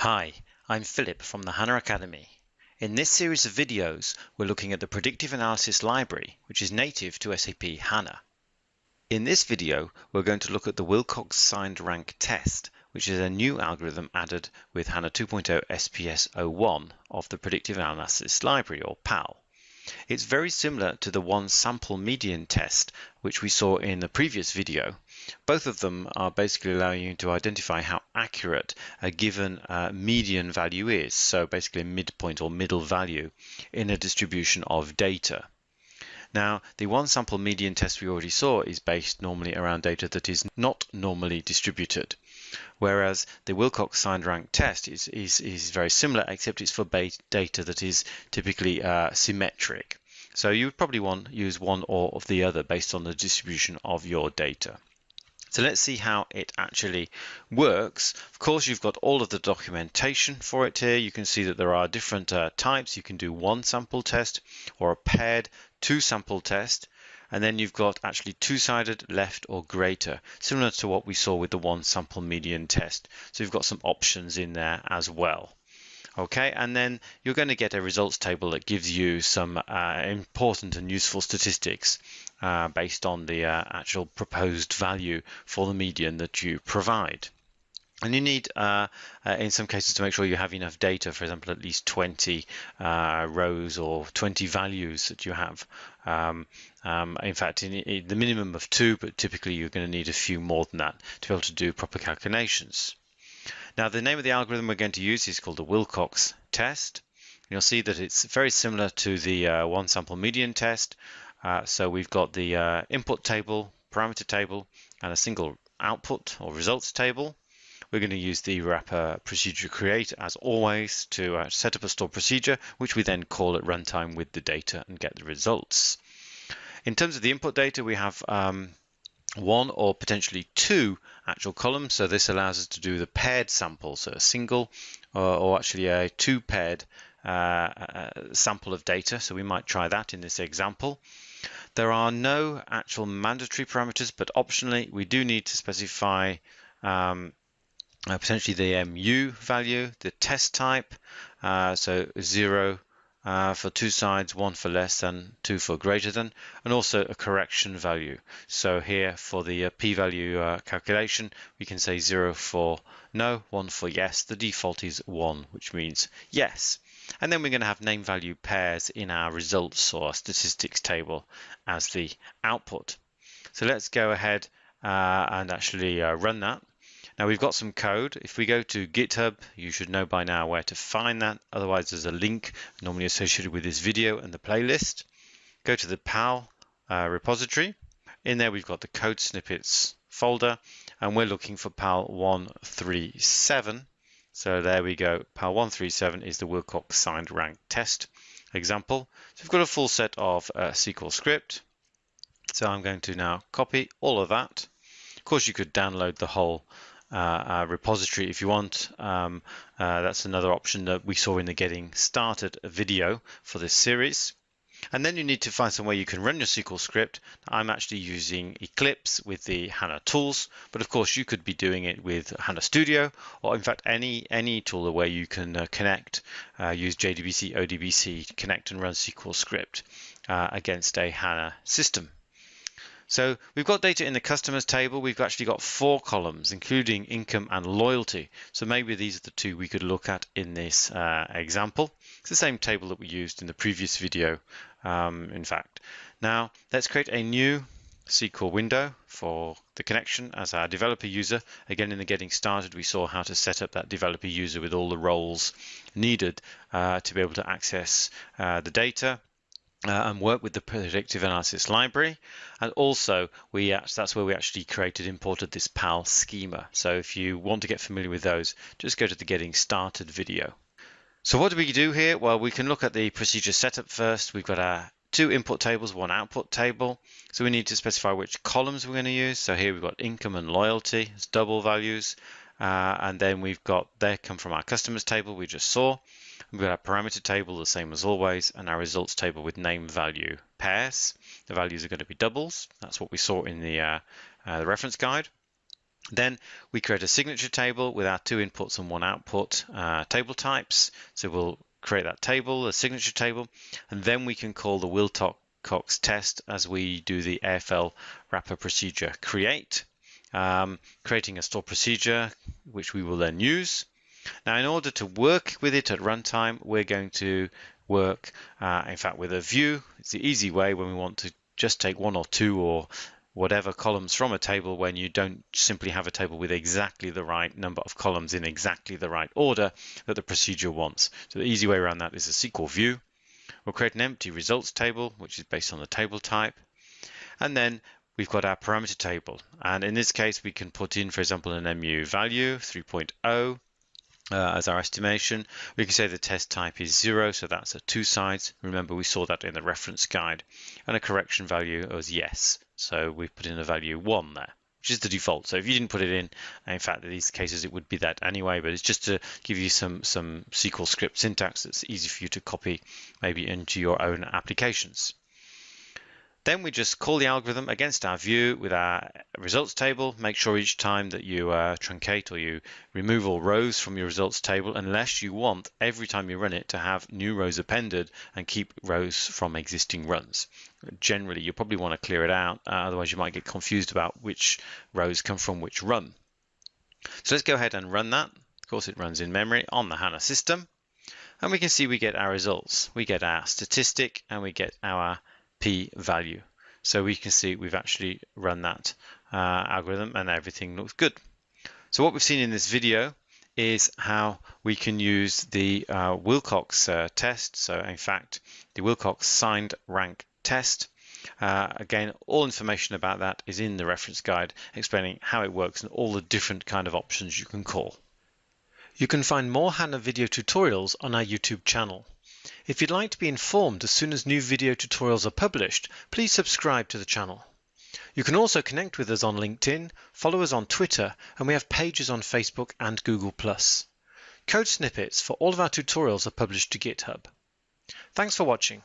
Hi, I'm Philip from the HANA Academy. In this series of videos, we're looking at the Predictive Analysis Library, which is native to SAP HANA. In this video, we're going to look at the Wilcox signed rank test, which is a new algorithm added with HANA 2.0 SPS 01 of the Predictive Analysis Library, or PAL. It's very similar to the one sample median test, which we saw in the previous video, both of them are basically allowing you to identify how accurate a given uh, median value is, so basically a midpoint or middle value in a distribution of data. Now, the one sample median test we already saw is based normally around data that is not normally distributed, whereas the Wilcox signed rank test is, is, is very similar, except it's for data that is typically uh, symmetric. So you would probably want use one or of the other based on the distribution of your data. So let's see how it actually works. Of course, you've got all of the documentation for it here. You can see that there are different uh, types. You can do one sample test or a paired two sample test. And then you've got actually two-sided, left or greater, similar to what we saw with the one sample median test. So you've got some options in there as well. Okay, and then you're going to get a results table that gives you some uh, important and useful statistics uh, based on the uh, actual proposed value for the median that you provide. And you need, uh, uh, in some cases, to make sure you have enough data, for example, at least 20 uh, rows or 20 values that you have. Um, um, in fact, in, in the minimum of two, but typically you're going to need a few more than that to be able to do proper calculations. Now, the name of the algorithm we're going to use is called the Wilcox test. You'll see that it's very similar to the uh, one sample median test. Uh, so we've got the uh, input table, parameter table, and a single output or results table. We're going to use the wrapper procedure create as always to uh, set up a stored procedure, which we then call at runtime with the data and get the results. In terms of the input data, we have um, one or potentially two actual columns. So this allows us to do the paired sample, so a single or, or actually a two paired uh, uh, sample of data. So we might try that in this example. There are no actual mandatory parameters, but optionally we do need to specify um, uh, potentially the MU value, the test type, uh, so zero uh, for two sides, one for less than, two for greater than, and also a correction value. So here for the uh, p-value uh, calculation, we can say zero for no, one for yes. The default is one, which means yes. And then we're going to have name value pairs in our results or statistics table as the output. So let's go ahead uh, and actually uh, run that. Now we've got some code. If we go to GitHub, you should know by now where to find that. Otherwise, there's a link normally associated with this video and the playlist. Go to the PAL uh, repository. In there, we've got the code snippets folder, and we're looking for PAL 137. So there we go. PAL 137 is the Wilcox signed rank test example. So we've got a full set of uh, SQL script. So I'm going to now copy all of that. Of course, you could download the whole uh, uh, repository if you want. Um, uh, that's another option that we saw in the Getting Started video for this series. And then you need to find somewhere you can run your SQL script. I'm actually using Eclipse with the HANA tools, but of course you could be doing it with HANA Studio, or in fact any any tool where you can uh, connect, uh, use JDBC, ODBC, connect and run SQL script uh, against a HANA system. So we've got data in the customers table. We've actually got four columns, including income and loyalty. So maybe these are the two we could look at in this uh, example. It's the same table that we used in the previous video, um, in fact. Now let's create a new SQL window for the connection as our developer user. Again, in the getting started, we saw how to set up that developer user with all the roles needed uh, to be able to access uh, the data uh, and work with the predictive analysis library. And also, we that's where we actually created, imported this PAL schema. So if you want to get familiar with those, just go to the getting started video. So what do we do here? Well, we can look at the procedure setup first. We've got our two input tables, one output table. So we need to specify which columns we're going to use. So here we've got income and loyalty as double values. Uh, and then we've got, they come from our customers table we just saw. We've got our parameter table the same as always, and our results table with name value pairs. The values are going to be doubles. That's what we saw in the, uh, uh, the reference guide. Then we create a signature table with our two inputs and one output uh, table types. So we'll create that table, a signature table, and then we can call the Wilcox test as we do the AFL wrapper procedure create, um, creating a store procedure, which we will then use. Now, in order to work with it at runtime, we're going to work, uh, in fact, with a view. It's the easy way when we want to just take one or two or whatever columns from a table when you don't simply have a table with exactly the right number of columns in exactly the right order that the procedure wants. So the easy way around that is a SQL view. We'll create an empty results table, which is based on the table type. And then we've got our parameter table. And in this case, we can put in, for example, an MU value 3.0 uh, as our estimation. We can say the test type is zero, so that's a two sides. Remember, we saw that in the reference guide. And a correction value was yes. So we put in a value one there, which is the default. So if you didn't put it in, in fact, in these cases, it would be that anyway, but it's just to give you some, some SQL script syntax that's easy for you to copy maybe into your own applications. Then we just call the algorithm against our view with our results table. Make sure each time that you uh, truncate or you remove all rows from your results table, unless you want every time you run it to have new rows appended and keep rows from existing runs. Generally, you probably want to clear it out, uh, otherwise you might get confused about which rows come from which run. So let's go ahead and run that. Of course, it runs in memory on the HANA system. And we can see we get our results. We get our statistic and we get our p-value. So we can see we've actually run that uh, algorithm and everything looks good. So what we've seen in this video is how we can use the uh, Wilcox uh, test. So in fact, the Wilcox signed rank test. Uh, again, all information about that is in the reference guide explaining how it works and all the different kind of options you can call. You can find more HANA video tutorials on our YouTube channel. If you'd like to be informed as soon as new video tutorials are published, please subscribe to the channel. You can also connect with us on LinkedIn, follow us on Twitter, and we have pages on Facebook and Google+. Code snippets for all of our tutorials are published to GitHub. Thanks for watching.